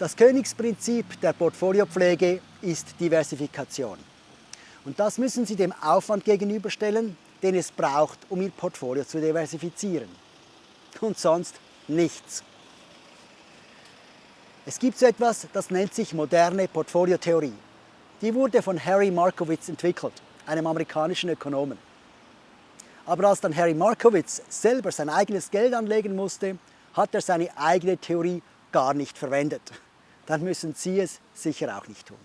Das Königsprinzip der Portfoliopflege ist Diversifikation. Und das müssen Sie dem Aufwand gegenüberstellen, den es braucht, um Ihr Portfolio zu diversifizieren. Und sonst nichts. Es gibt so etwas, das nennt sich moderne Portfoliotheorie. Die wurde von Harry Markowitz entwickelt, einem amerikanischen Ökonomen. Aber als dann Harry Markowitz selber sein eigenes Geld anlegen musste, hat er seine eigene Theorie gar nicht verwendet. Dann müssen Sie es sicher auch nicht tun.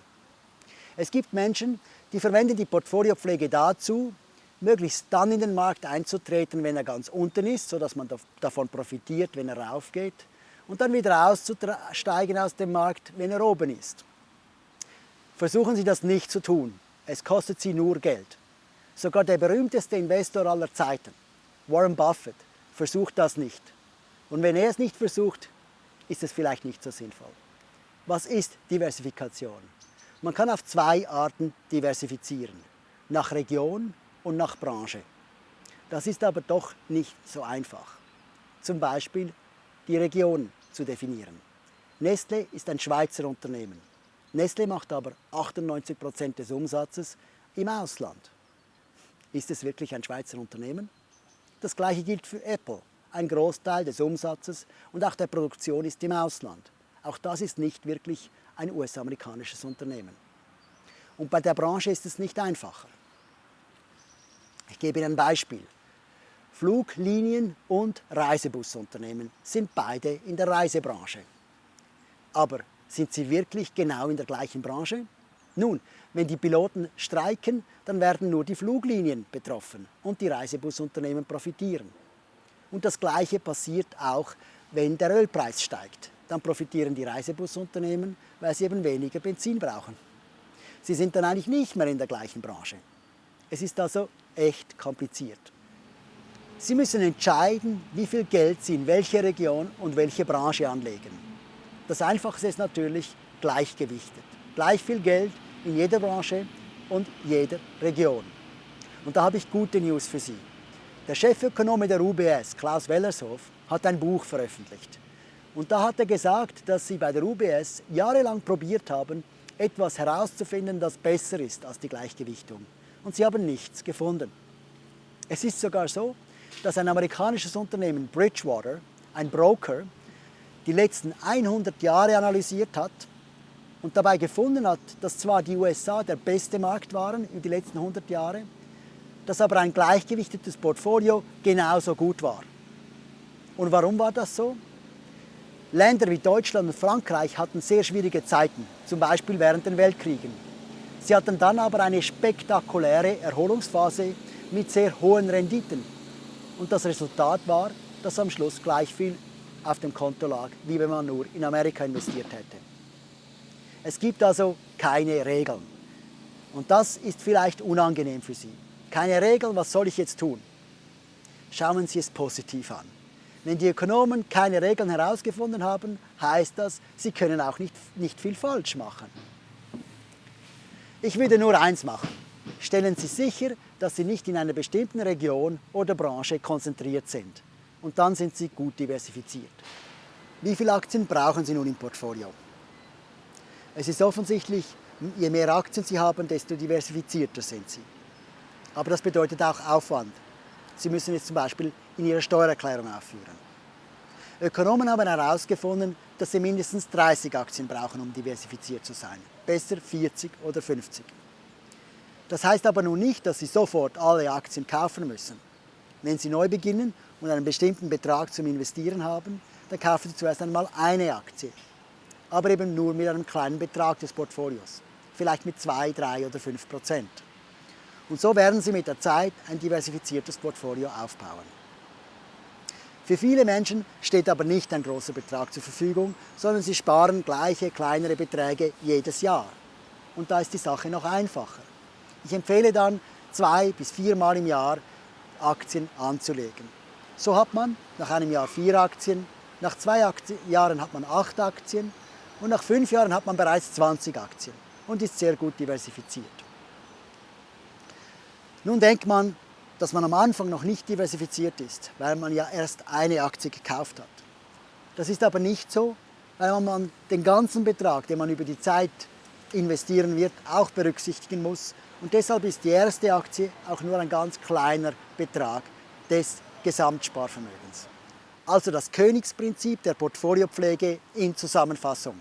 Es gibt Menschen, die verwenden die Portfoliopflege dazu, möglichst dann in den Markt einzutreten, wenn er ganz unten ist, sodass man davon profitiert, wenn er raufgeht, und dann wieder auszusteigen aus dem Markt, wenn er oben ist. Versuchen Sie das nicht zu tun. Es kostet Sie nur Geld. Sogar der berühmteste Investor aller Zeiten, Warren Buffett, versucht das nicht. Und wenn er es nicht versucht, ist es vielleicht nicht so sinnvoll. Was ist Diversifikation? Man kann auf zwei Arten diversifizieren, nach Region und nach Branche. Das ist aber doch nicht so einfach. Zum Beispiel die Region zu definieren. Nestle ist ein Schweizer Unternehmen. Nestle macht aber 98 Prozent des Umsatzes im Ausland. Ist es wirklich ein Schweizer Unternehmen? Das gleiche gilt für Apple. Ein Großteil des Umsatzes und auch der Produktion ist im Ausland. Auch das ist nicht wirklich ein US-amerikanisches Unternehmen. Und bei der Branche ist es nicht einfacher. Ich gebe Ihnen ein Beispiel. Fluglinien und Reisebusunternehmen sind beide in der Reisebranche. Aber sind sie wirklich genau in der gleichen Branche? Nun, wenn die Piloten streiken, dann werden nur die Fluglinien betroffen und die Reisebusunternehmen profitieren. Und das Gleiche passiert auch, wenn der Ölpreis steigt. Dann profitieren die Reisebusunternehmen, weil sie eben weniger Benzin brauchen. Sie sind dann eigentlich nicht mehr in der gleichen Branche. Es ist also echt kompliziert. Sie müssen entscheiden, wie viel Geld Sie in welche Region und welche Branche anlegen. Das Einfachste ist natürlich gleichgewichtet. Gleich viel Geld in jeder Branche und jeder Region. Und da habe ich gute News für Sie. Der Chefökonom der UBS, Klaus Wellershoff, hat ein Buch veröffentlicht. Und da hat er gesagt, dass sie bei der UBS jahrelang probiert haben, etwas herauszufinden, das besser ist als die Gleichgewichtung. Und sie haben nichts gefunden. Es ist sogar so, dass ein amerikanisches Unternehmen, Bridgewater, ein Broker, die letzten 100 Jahre analysiert hat und dabei gefunden hat, dass zwar die USA der beste Markt waren über die letzten 100 Jahre, dass aber ein gleichgewichtetes Portfolio genauso gut war. Und warum war das so? Länder wie Deutschland und Frankreich hatten sehr schwierige Zeiten, zum Beispiel während den Weltkriegen. Sie hatten dann aber eine spektakuläre Erholungsphase mit sehr hohen Renditen. Und das Resultat war, dass am Schluss gleich viel auf dem Konto lag, wie wenn man nur in Amerika investiert hätte. Es gibt also keine Regeln. Und das ist vielleicht unangenehm für Sie. Keine Regeln, was soll ich jetzt tun? Schauen Sie es positiv an. Wenn die Ökonomen keine Regeln herausgefunden haben, heißt das, sie können auch nicht, nicht viel falsch machen. Ich würde nur eins machen. Stellen Sie sicher, dass Sie nicht in einer bestimmten Region oder Branche konzentriert sind und dann sind Sie gut diversifiziert. Wie viele Aktien brauchen Sie nun im Portfolio? Es ist offensichtlich, je mehr Aktien Sie haben, desto diversifizierter sind Sie. Aber das bedeutet auch Aufwand. Sie müssen es zum Beispiel in Ihrer Steuererklärung aufführen. Ökonomen haben herausgefunden, dass Sie mindestens 30 Aktien brauchen, um diversifiziert zu sein. Besser 40 oder 50. Das heißt aber nun nicht, dass Sie sofort alle Aktien kaufen müssen. Wenn Sie neu beginnen und einen bestimmten Betrag zum Investieren haben, dann kaufen Sie zuerst einmal eine Aktie. Aber eben nur mit einem kleinen Betrag des Portfolios. Vielleicht mit 2, 3 oder 5 Prozent. Und so werden Sie mit der Zeit ein diversifiziertes Portfolio aufbauen. Für viele Menschen steht aber nicht ein großer Betrag zur Verfügung, sondern sie sparen gleiche kleinere Beträge jedes Jahr. Und da ist die Sache noch einfacher. Ich empfehle dann, zwei bis viermal im Jahr Aktien anzulegen. So hat man nach einem Jahr vier Aktien, nach zwei Aktien, Jahren hat man acht Aktien und nach fünf Jahren hat man bereits 20 Aktien und ist sehr gut diversifiziert. Nun denkt man, dass man am Anfang noch nicht diversifiziert ist, weil man ja erst eine Aktie gekauft hat. Das ist aber nicht so, weil man den ganzen Betrag, den man über die Zeit investieren wird, auch berücksichtigen muss. Und deshalb ist die erste Aktie auch nur ein ganz kleiner Betrag des Gesamtsparvermögens. Also das Königsprinzip der Portfoliopflege in Zusammenfassung.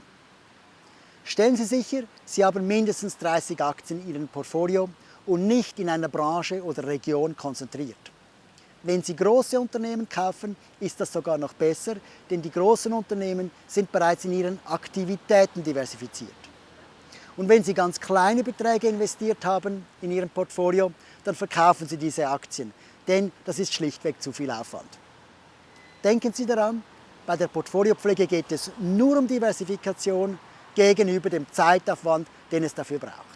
Stellen Sie sicher, Sie haben mindestens 30 Aktien in Ihrem Portfolio und nicht in einer Branche oder Region konzentriert. Wenn Sie große Unternehmen kaufen, ist das sogar noch besser, denn die großen Unternehmen sind bereits in ihren Aktivitäten diversifiziert. Und wenn Sie ganz kleine Beträge investiert haben in Ihrem Portfolio, dann verkaufen Sie diese Aktien, denn das ist schlichtweg zu viel Aufwand. Denken Sie daran, bei der Portfoliopflege geht es nur um Diversifikation gegenüber dem Zeitaufwand, den es dafür braucht.